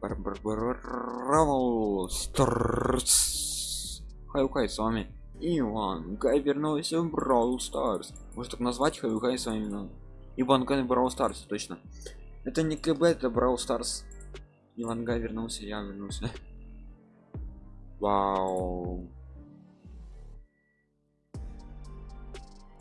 Brawl Hi-hi с вами. Иван Гай вернулся в Brawl Stars. Может так назвать Хай-хай с вами? Ну, Иван Гай Brawl Stars, точно. Это не КБ, это Brawl Stars. Иван Гай вернулся, я вернулся. Вау.